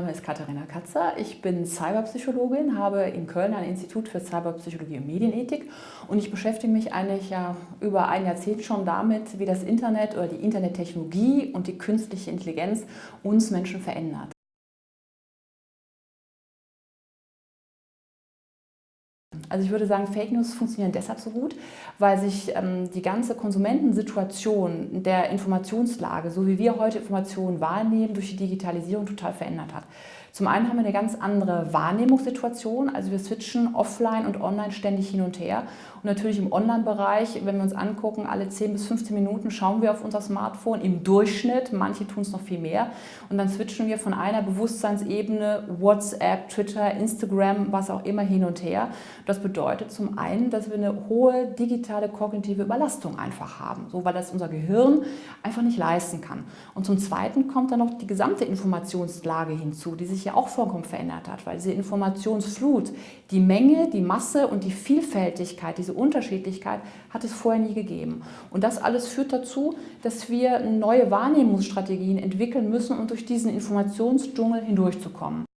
Mein Name ist Katharina Katzer, ich bin Cyberpsychologin, habe in Köln ein Institut für Cyberpsychologie und Medienethik und ich beschäftige mich eigentlich ja über ein Jahrzehnt schon damit, wie das Internet oder die Internettechnologie und die künstliche Intelligenz uns Menschen verändert. Also ich würde sagen, Fake News funktionieren deshalb so gut, weil sich ähm, die ganze Konsumentensituation der Informationslage, so wie wir heute Informationen wahrnehmen, durch die Digitalisierung total verändert hat. Zum einen haben wir eine ganz andere Wahrnehmungssituation, also wir switchen offline und online ständig hin und her. Und natürlich im Online-Bereich, wenn wir uns angucken, alle 10 bis 15 Minuten schauen wir auf unser Smartphone im Durchschnitt, manche tun es noch viel mehr. Und dann switchen wir von einer Bewusstseinsebene, WhatsApp, Twitter, Instagram, was auch immer hin und her. Das bedeutet zum einen, dass wir eine hohe digitale kognitive Überlastung einfach haben, so weil das unser Gehirn einfach nicht leisten kann. Und zum Zweiten kommt dann noch die gesamte Informationslage hinzu, die sich ja auch vollkommen verändert hat, weil diese Informationsflut, die Menge, die Masse und die Vielfältigkeit, diese Unterschiedlichkeit hat es vorher nie gegeben. Und das alles führt dazu, dass wir neue Wahrnehmungsstrategien entwickeln müssen, um durch diesen Informationsdschungel hindurchzukommen.